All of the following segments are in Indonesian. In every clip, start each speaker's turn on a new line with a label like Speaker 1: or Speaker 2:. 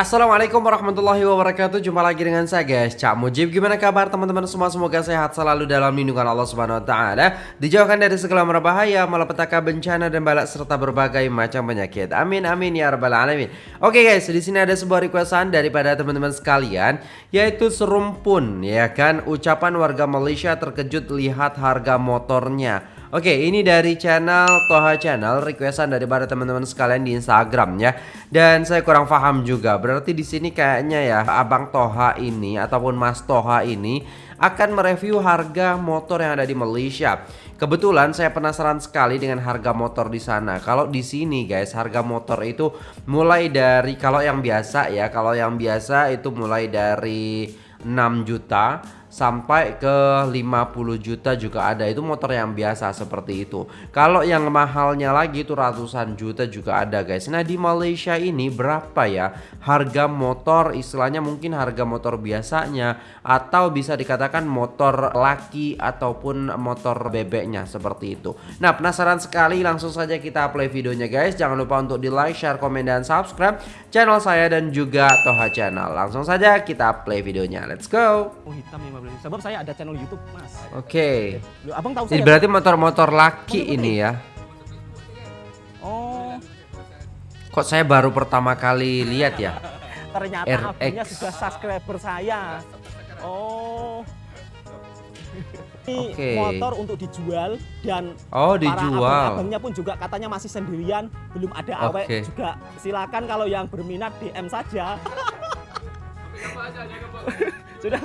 Speaker 1: Assalamualaikum warahmatullahi wabarakatuh. Jumpa lagi dengan saya guys. Cak Mujib Gimana kabar teman-teman? Semua Semoga sehat selalu dalam lindungan Allah subhanahu wa ta'ala. Dijauhkan dari segala merbahaya Malapetaka bencana dan balak Serta berbagai macam penyakit. Amin amin ya rabbal alamin. Oke guys di sini ada sebuah requestan Daripada teman-teman sekalian Yaitu serumpun Ya kan? Ucapan warga Malaysia terkejut Lihat harga motornya Oke, ini dari channel Toha Channel, requestan daripada teman-teman sekalian di Instagram ya. Dan saya kurang paham juga. Berarti di sini kayaknya ya Abang Toha ini ataupun Mas Toha ini akan mereview harga motor yang ada di Malaysia. Kebetulan saya penasaran sekali dengan harga motor di sana. Kalau di sini guys, harga motor itu mulai dari kalau yang biasa ya, kalau yang biasa itu mulai dari 6 juta sampai ke 50 juta juga ada. Itu motor yang biasa seperti itu. Kalau yang mahalnya lagi itu ratusan juta juga ada guys. Nah di Malaysia ini berapa ya harga motor istilahnya mungkin harga motor biasanya atau bisa dikatakan motor laki ataupun motor bebeknya seperti itu. Nah penasaran sekali langsung saja kita play videonya guys. Jangan lupa untuk di like share komen dan subscribe channel saya dan juga Toha channel. Langsung saja kita play videonya. Let's go.
Speaker 2: Oh hitam ya Sebab saya ada channel YouTube, Mas.
Speaker 1: Oke.
Speaker 2: Okay. Abang tahu
Speaker 1: Ini berarti motor-motor laki motor ini ya.
Speaker 2: Oh.
Speaker 1: Kok saya baru pertama kali lihat ya?
Speaker 2: Ternyata abangnya sudah subscriber saya. Oh. Ini okay. motor untuk dijual dan
Speaker 1: oh dijual.
Speaker 2: abangnya pun juga katanya masih sendirian, belum ada okay. awet juga. Silakan kalau yang berminat DM saja. sudah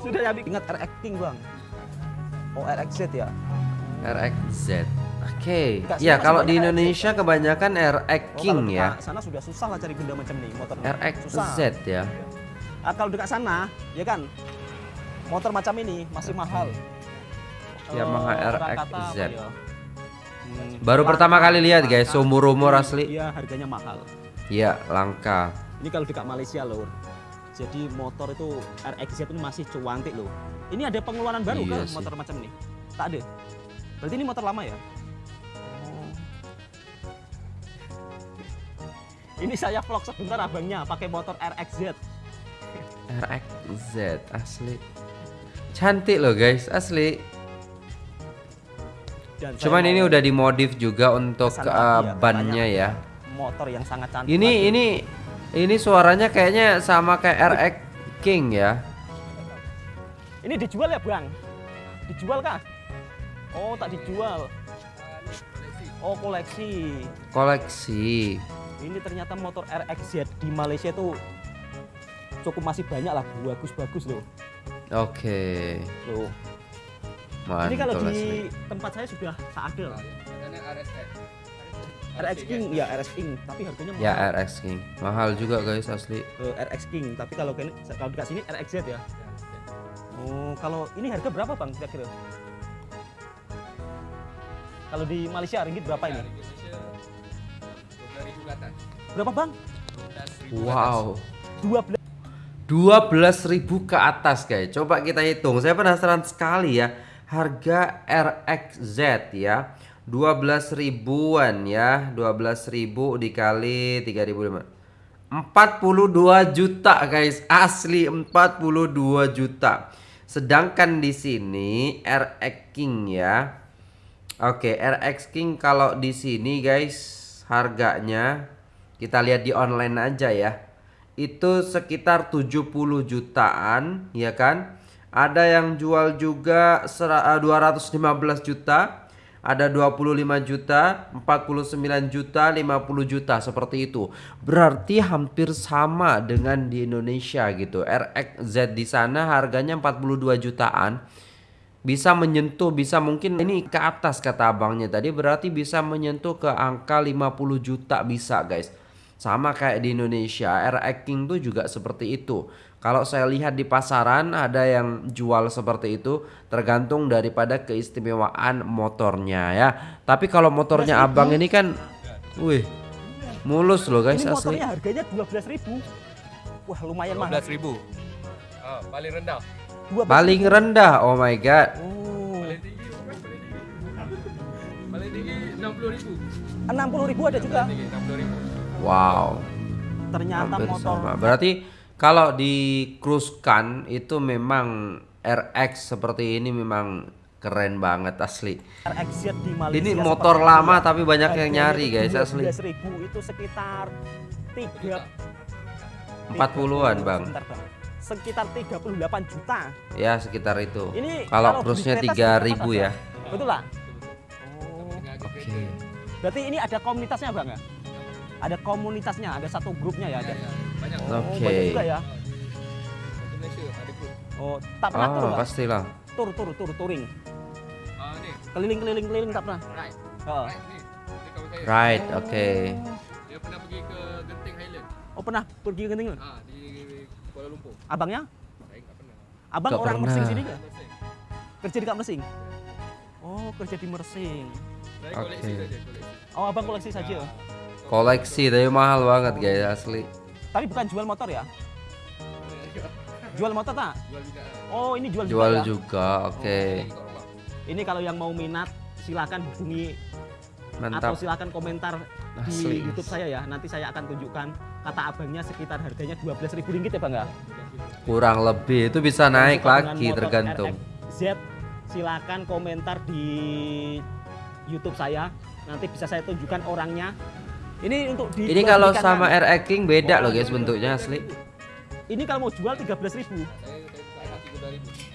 Speaker 2: sudah ya ingat RX King bang oh RXZ ya
Speaker 1: RXZ Oke, okay. ya kalau di Indonesia RX. kebanyakan RX oh, King oh, ya.
Speaker 2: Sana sudah susah lah cari benda macam ini motor.
Speaker 1: RXZ ya.
Speaker 2: Nah, kalau dekat sana, ya kan, motor macam ini masih mahal.
Speaker 1: Yamaha uh, RXZ. Ya? Hmm, Baru pertama kali lihat guys, umur-umur asli.
Speaker 2: Iya, harganya mahal.
Speaker 1: Iya, langka.
Speaker 2: Ini kalau dekat Malaysia loh. Jadi motor itu RXZ itu masih cuantik loh. Ini ada pengeluaran baru iya kan motor macam ini? Tak ada. Berarti ini motor lama ya? Oh. Ini saya vlog sebentar abangnya pakai motor RXZ.
Speaker 1: RXZ asli. Cantik loh guys, asli. Dan Cuman ini udah dimodif juga untuk uh, bannya ya.
Speaker 2: Motor yang sangat cantik.
Speaker 1: Ini lagi. ini ini suaranya kayaknya sama kayak RX King ya.
Speaker 2: Ini dijual ya, Bang? Dijual kah? Oh, tak dijual. Oh, koleksi.
Speaker 1: Koleksi.
Speaker 2: Ini ternyata motor RXZ di Malaysia tuh cukup masih banyak lah, bagus-bagus loh.
Speaker 1: Oke. Okay.
Speaker 2: Loh. Mantap, Ini kalau di tempat saya sudah tak ada. RX King ya RX King tapi harganya
Speaker 1: mahal. Ya RX King mahal juga guys asli.
Speaker 2: Uh, RX King tapi kalau ini kalau dekat sini RXZ ya. Oh kalau ini harga berapa bang kira-kira? Kalau di Malaysia ringgit berapa ini? Berapa bang?
Speaker 1: Wow. 12 12.000 ke atas guys. Coba kita hitung. Saya penasaran sekali ya harga RXZ ya 12 ribuan ya. 12 ribu dikali 3000 42 juta guys. Asli 42 juta. Sedangkan di sini RX King ya. Oke RX King kalau di sini guys harganya kita lihat di online aja ya. Itu sekitar 70 jutaan ya kan? Ada yang jual juga 215 eh, juta ada 25 juta, 49 juta, 50 juta seperti itu. Berarti hampir sama dengan di Indonesia gitu. RXZ di sana harganya 42 jutaan. Bisa menyentuh, bisa mungkin ini ke atas kata abangnya tadi berarti bisa menyentuh ke angka 50 juta bisa guys. Sama kayak di Indonesia, RX King tuh juga seperti itu. Kalau saya lihat di pasaran ada yang jual seperti itu tergantung daripada keistimewaan motornya ya. Tapi kalau motornya abang ini kan wih mulus loh guys
Speaker 2: ini
Speaker 1: asli.
Speaker 2: Motornya harganya 12.000. Wah, lumayan mahal.
Speaker 3: 12.000. Oh, paling rendah.
Speaker 1: 12 paling rendah. Oh my god.
Speaker 3: Oh. Paling tinggi Paling tinggi 60.000.
Speaker 2: 60.000 ada juga.
Speaker 1: Wow.
Speaker 2: ternyata
Speaker 1: Hampir
Speaker 2: motor
Speaker 1: sama. Berarti kalau di cruise-kan itu memang RX seperti ini memang keren banget asli.
Speaker 2: RXZ di Malaysia
Speaker 1: Ini motor
Speaker 2: seperti
Speaker 1: lama
Speaker 2: ini.
Speaker 1: tapi banyak yang nyari
Speaker 2: itu
Speaker 1: guys asli.
Speaker 2: 12.000 itu sekitar 3
Speaker 1: 40-an, Bang.
Speaker 2: Sebentar, Bang. Sekitar 38 juta.
Speaker 1: Ya sekitar itu.
Speaker 2: Ini
Speaker 1: Kalau cruise-nya
Speaker 2: kereta
Speaker 1: 3000
Speaker 2: seberapa
Speaker 1: ya.
Speaker 2: Betul lah. Oh.
Speaker 1: Oke.
Speaker 2: Berarti ini ada komunitasnya Bang ya? Ada komunitasnya, ada satu grupnya ya, ada.
Speaker 3: Ya, banyak.
Speaker 2: Oh,
Speaker 1: Oke.
Speaker 2: banyak juga ya.
Speaker 3: Malaysia ada.
Speaker 2: Oh, tak pernah tur,
Speaker 1: Oh,
Speaker 2: Bang?
Speaker 1: pastilah.
Speaker 2: Tur, tur, tur, touring.
Speaker 3: Ah, ni.
Speaker 2: Keliling-keliling keliling tak pernah.
Speaker 3: Right.
Speaker 2: Oh.
Speaker 3: Right.
Speaker 1: Right, oke.
Speaker 3: Dia pernah pergi ke Genting Highland.
Speaker 2: Oh, pernah pergi ke Genting?
Speaker 3: Ah, di Kuala Lumpur.
Speaker 2: Abangnya?
Speaker 3: Saya enggak pernah.
Speaker 2: Abang
Speaker 1: Nggak
Speaker 2: orang
Speaker 1: pernah.
Speaker 2: Mersing sini?
Speaker 3: Mersing.
Speaker 2: Kerja di Kak Mersing? Oh, kerja di Mersing.
Speaker 3: Saya
Speaker 1: Oke.
Speaker 3: koleksi saja, koleksi.
Speaker 2: Oh, abang koleksi saja.
Speaker 3: Ah,
Speaker 1: Koleksi tapi mahal banget guys asli.
Speaker 2: Tapi bukan jual motor ya? Jual motor tak?
Speaker 3: Jual juga.
Speaker 2: Oh, ini jual,
Speaker 1: Jual
Speaker 2: juga ya?
Speaker 1: juga, oke.
Speaker 3: Ini kat rumah.
Speaker 2: Ini kalau yang mau minat silakan hubungi atau
Speaker 1: Mantap.
Speaker 2: silakan komentar di
Speaker 1: Asli.
Speaker 2: YouTube saya ya. Nanti saya akan tunjukkan kata abangnya sekitar harganya 12.000 ringgit ya, Bang ya?
Speaker 1: Kurang lebih itu bisa naik lagi tergantung.
Speaker 2: Z silakan komentar di YouTube saya. Nanti bisa saya tunjukkan orangnya. Ini untuk di
Speaker 1: Ini kalau sama
Speaker 2: kan?
Speaker 1: RX King beda loh guys bentuknya asli.
Speaker 2: Ini kalau mau jual 13.000.
Speaker 3: Saya saya buka hati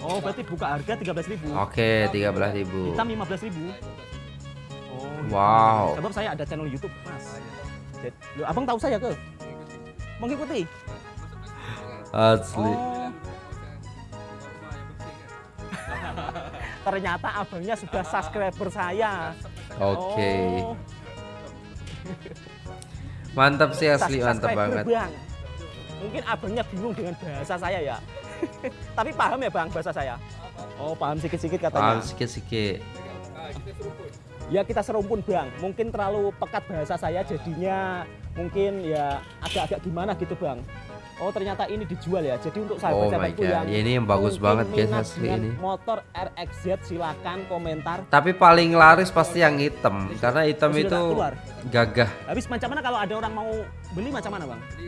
Speaker 3: 3000.
Speaker 2: Oh, berarti buka harga 13.000.
Speaker 1: Oke, 13.000.
Speaker 2: Hitam 15.000. Oh.
Speaker 1: Wow.
Speaker 2: Sebab saya ada channel YouTube, Mas. Loh, abang tahu saya ke? Mengikuti?
Speaker 1: Asli.
Speaker 2: Oh, ternyata abangnya sudah subscriber saya.
Speaker 1: Oke.
Speaker 2: Oh,
Speaker 1: Mantap sih asli, mantap banget.
Speaker 2: Bang. Mungkin abangnya bingung dengan bahasa saya ya. Tapi paham ya bang bahasa saya? Oh paham sikit-sikit katanya.
Speaker 1: Paham sikit-sikit.
Speaker 2: Ya kita serumpun bang. Mungkin terlalu pekat bahasa saya jadinya mungkin ya agak-agak gimana gitu bang. Oh ternyata ini dijual ya. Jadi untuk
Speaker 1: Oh
Speaker 2: sahabat-sahabatku
Speaker 1: god,
Speaker 2: yang
Speaker 1: ya, ini yang bagus banget guys asli ini.
Speaker 2: Motor RXZ silakan komentar.
Speaker 1: Tapi paling laris pasti yang hitam, karena hitam
Speaker 2: Oh,
Speaker 1: itu gagah.
Speaker 2: Habis macam mana kalau ada orang mau beli macam mana bang?
Speaker 3: Di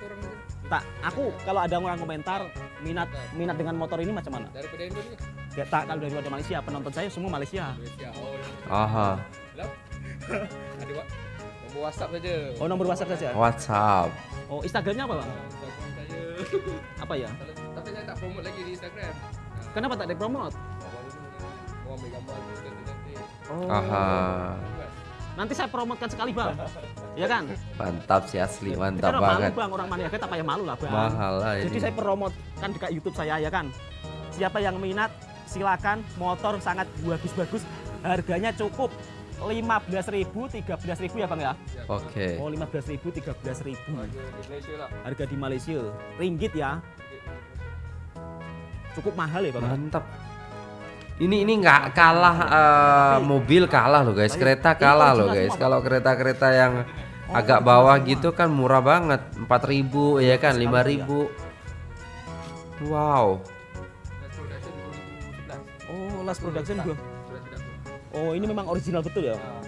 Speaker 3: orang.
Speaker 2: Tak, aku kalau ada orang komentar minat minat dengan motor ini macam mana?
Speaker 3: Daripada Indonesia.
Speaker 2: Ya tak kalau dari luar Malaysia penonton saya semua Malaysia.
Speaker 3: Malaysia. Oh,
Speaker 1: Aha,
Speaker 3: Lap. Ada WhatsApp saja.
Speaker 2: Oh nomor WhatsApp saja.
Speaker 1: WhatsApp.
Speaker 2: Oh Instagramnya apa bang? Apa ya?
Speaker 3: Tapi saya tak promote lagi di Instagram. Nah,
Speaker 2: Kenapa tak.
Speaker 3: Orang ambil gambar dulu cantik-cantik.
Speaker 2: Oh.
Speaker 1: Aha,
Speaker 2: Nanti saya promotkan sekali bang. Ya kan?
Speaker 1: mantap sih asli, mantap
Speaker 2: malu
Speaker 1: banget.
Speaker 2: bang orang Maniaga tak payah malu lah bang.
Speaker 1: Mahal lah
Speaker 2: Jadi
Speaker 1: ini.
Speaker 2: saya promotkan dekat YouTube saya ya kan. Siapa yang minat silakan motor sangat bagus-bagus. Harganya cukup 15.000, 13.000 ya bang ya.
Speaker 1: Oke.
Speaker 2: Oh 15.000, 13.000.
Speaker 3: Harga di Malaysia lah.
Speaker 2: Harga di Malaysia. Ringgit ya. Cukup mahal ya bang. ya?
Speaker 1: Mantap. Ini ini nggak kalah eh, mobil kalah loh guys, kereta kalah loh guys. Kalau kereta-kereta yang agak bawah gitu kan murah banget, 4.000 ya kan, 5.000. Wow.
Speaker 3: Last production 2011.
Speaker 2: Oh last production. Oh ini memang original betul ya.
Speaker 3: Ah,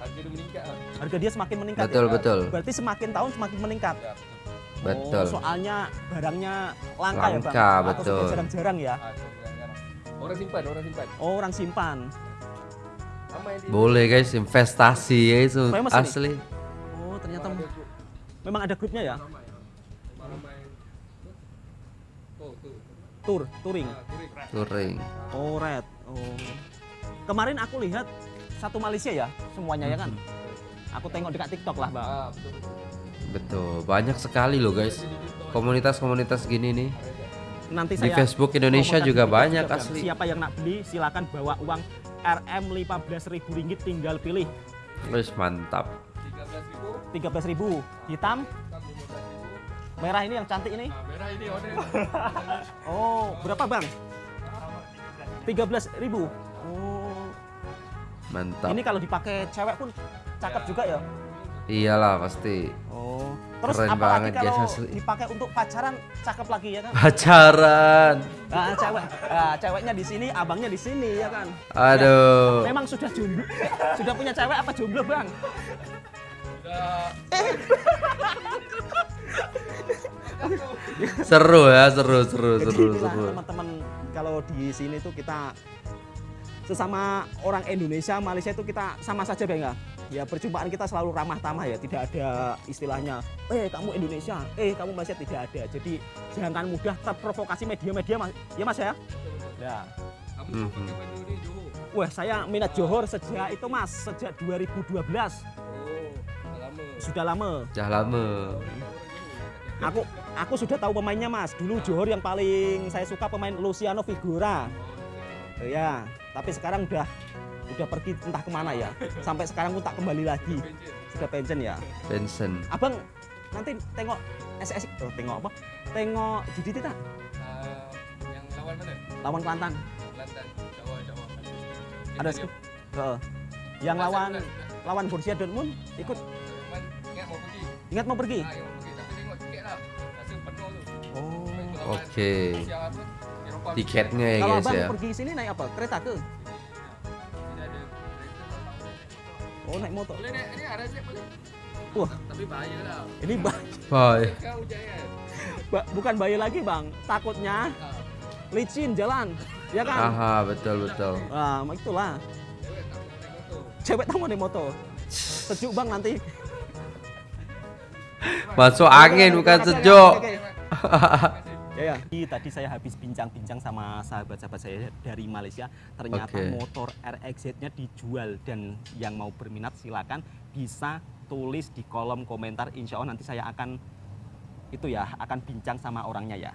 Speaker 3: harga dia meningkat lah.
Speaker 2: Harga dia semakin meningkat.
Speaker 1: Betul
Speaker 2: ya?
Speaker 1: betul.
Speaker 2: Berarti semakin tahun semakin meningkat.
Speaker 3: Ya, betul.
Speaker 1: Betul.
Speaker 2: Oh, soalnya barangnya langka, ya bang.
Speaker 1: Langka,
Speaker 2: Atau
Speaker 1: betul.
Speaker 2: jarang-jarang ya.
Speaker 3: Ah. Orang simpan, orang simpan.
Speaker 2: Oh orang simpan.
Speaker 1: Boleh guys, investasi ya itu
Speaker 2: Famous ini.
Speaker 1: asli.
Speaker 2: Oh ternyata
Speaker 3: Ada
Speaker 2: memang ada grupnya ya.
Speaker 3: Oh, tu.
Speaker 2: Tour, touring.
Speaker 3: Ah, touring.
Speaker 1: Touring.
Speaker 2: Oh red. Oh. Kemarin aku lihat satu Malaysia ya semuanya ya kan. Aku tengok dekat TikTok lah bang.
Speaker 3: Ah, betul.
Speaker 1: banyak sekali loh guys. Komunitas-komunitas gini nih.
Speaker 2: Nanti
Speaker 1: Di
Speaker 2: saya
Speaker 1: Facebook Indonesia juga
Speaker 2: di TikTok
Speaker 1: banyak asli.
Speaker 2: Siapa yang nak beli silakan bawa uang RM 15.000 ringgit tinggal pilih
Speaker 1: Wis mantap.
Speaker 3: 13.000.
Speaker 2: 13.000 hitam
Speaker 3: Hitam 15.000.
Speaker 2: merah ini yang cantik ini.
Speaker 3: Ah, merah ini order.
Speaker 2: Oh berapa bang? 13.000 Oh
Speaker 1: Mantap.
Speaker 2: ini kalau dipakai cewek pun cakep juga ya.
Speaker 1: Iyalah pasti.
Speaker 2: Oh terus
Speaker 1: Keren
Speaker 2: apalagi
Speaker 1: banget,
Speaker 2: kalau
Speaker 1: asli.
Speaker 2: dipakai untuk pacaran cakep lagi ya kan?
Speaker 1: Pacaran.
Speaker 2: Nah, cewek, nah, ceweknya di sini, abangnya di sini ya kan.
Speaker 1: Aduh.
Speaker 2: Memang sudah jomblo, sudah punya cewek apa jomblo bang?
Speaker 3: Sudah
Speaker 1: Seru ya, seru, seru,
Speaker 2: Jadi
Speaker 1: seru,
Speaker 2: inilah
Speaker 1: seru.
Speaker 2: teman-teman kalau di sini tuh kita sesama orang Indonesia Malaysia itu kita sama saja bang ya ya perjumpaan kita selalu ramah tamah ya tidak ada istilahnya eh kamu Indonesia eh kamu Malaysia tidak ada. Jadi jangan mudah terprovokasi media-media mas. Ya mas ya? Ya.
Speaker 3: Kamu
Speaker 1: Mhm.
Speaker 2: wah saya minat Johor sejak itu mas sejak 2012
Speaker 3: Oh, dah lama.
Speaker 2: sudah lama.
Speaker 1: Sudah lama.
Speaker 2: aku aku sudah tahu pemainnya mas. Dulu Johor yang paling saya suka pemain Luciano Figura ya tapi sekarang udah udah pergi entah ke mana ya sampai sekarang pun tak kembali lagi sudah pensiun ya
Speaker 1: Benson.
Speaker 2: abang nanti tengok SS oh, tengok apa tengok JDT tak
Speaker 3: Ah, yang lawan mana?
Speaker 2: lawan Kelantan
Speaker 3: Kelantan. Jawa, Jawa.
Speaker 2: ada sih Heeh. yang lawan lawan Borussia Dortmund ikut
Speaker 3: Cuman ingat mau pergi.
Speaker 2: ingat mau pergi
Speaker 3: Ah, ingat mau pergi. Tapi tengok tiket lah. Rasa penuh tu.
Speaker 2: oh
Speaker 1: Oke.
Speaker 3: Eropah.
Speaker 1: Tiketnya ya
Speaker 2: kalau
Speaker 1: guys
Speaker 2: abang
Speaker 1: ya.
Speaker 2: pergi sini naik apa kereta ke
Speaker 3: tahu.
Speaker 2: oh naik motor
Speaker 3: Boleh naik, ni ada siap boleh.
Speaker 2: Wah.
Speaker 3: Tapi bahaya lah.
Speaker 2: ini ba-
Speaker 1: Bye.
Speaker 3: Sekarang hujan kan.
Speaker 2: ba- bukan bahaya lagi bang takutnya
Speaker 3: Ah,
Speaker 2: licin jalan ya kan
Speaker 1: Aha, betul betul.
Speaker 2: Nah, itulah.
Speaker 3: cewek boleh naik motor.
Speaker 2: Cewek tamu naik motor. Sejuk bang nanti.
Speaker 1: Masuk angin bukan sejuk.
Speaker 2: oke, oke. Ya, ya. Jadi, Tadi saya habis bincang-bincang sama sahabat-sahabat saya dari Malaysia. Ternyata
Speaker 1: Oke.
Speaker 2: motor RXZ-nya dijual dan yang mau berminat silakan bisa tulis di kolom komentar. Insya Allah nanti saya akan itu ya akan bincang sama orangnya ya.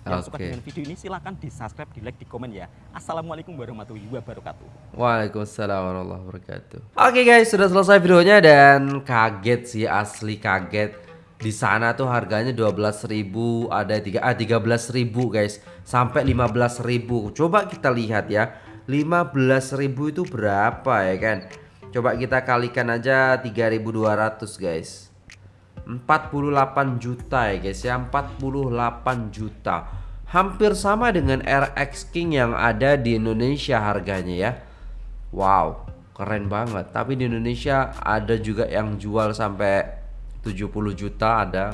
Speaker 2: Yang suka
Speaker 1: Oke.
Speaker 2: dengan video ini silahkan di subscribe, di like, di komen ya. Assalamualaikum warahmatullahi wabarakatuh.
Speaker 1: Waalaikumsalam warahmatullahi wabarakatuh. Oke guys, sudah selesai videonya dan kaget sih asli kaget. Di sana tuh harganya 12.000, ada tiga ah 13.000 guys, sampai 15.000. Coba kita lihat ya. 15.000 itu berapa ya kan? Coba kita kalikan aja 3.200 guys. 48 juta ya guys ya 48 juta Hampir sama dengan RX King yang ada di Indonesia harganya ya Wow keren banget Tapi di Indonesia ada juga yang jual sampai 70 juta ada.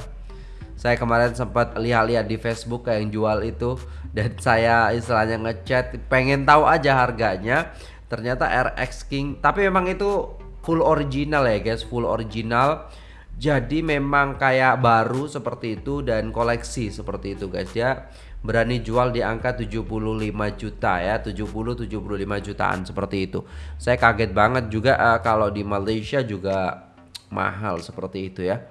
Speaker 1: Saya kemarin sempat lihat-lihat di Facebook kayak yang jual itu dan saya istilahnya ngechat pengen tahu aja harganya. Ternyata RX King tapi memang itu full original ya guys full original. Jadi memang kayak baru seperti itu dan koleksi seperti itu guys ya. Berani jual di angka 75 juta ya 70 75 jutaan seperti itu. Saya kaget banget juga eh, kalau di Malaysia juga mahal seperti itu ya.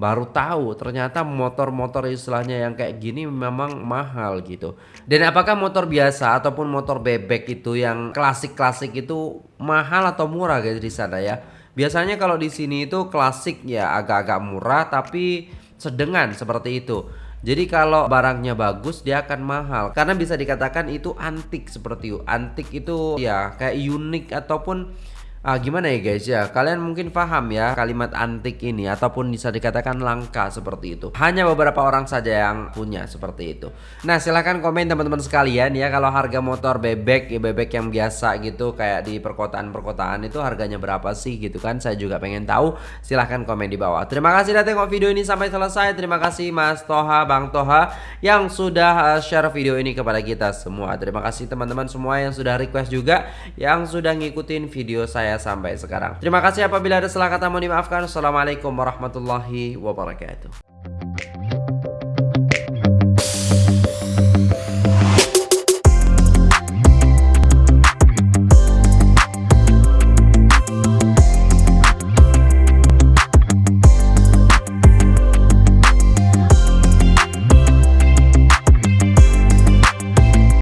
Speaker 1: Baru tahu ternyata motor-motor istilahnya yang kayak gini memang mahal gitu. Dan apakah motor biasa ataupun motor bebek itu yang klasik-klasik itu mahal atau murah guys di sana ya? Biasanya kalau di sini itu klasik ya agak-agak murah tapi sedengan seperti itu. Jadi kalau barangnya bagus dia akan mahal. Karena bisa dikatakan itu antik seperti itu. Antik itu ya kayak unik ataupun Ah, gimana ya guys ya? Kalian mungkin paham ya kalimat antik ini ataupun bisa dikatakan langka seperti itu. Hanya beberapa orang saja yang punya seperti itu. Nah silahkan komen teman-teman sekalian ya kalau harga motor bebek ya bebek yang biasa gitu kayak di perkotaan-perkotaan itu harganya berapa sih gitu kan? Saya juga pengen tahu. Silahkan komen di bawah. Terima kasih udah tengok video ini sampai selesai. Terima kasih Mas Toha Bang Toha yang sudah uh, share video ini kepada kita semua. Terima kasih teman-teman semua yang sudah request juga yang sudah ngikutin video saya sampai sekarang. Terima kasih apabila ada salah kata mohon dimaafkan. Assalamualaikum warahmatullahi wabarakatuh.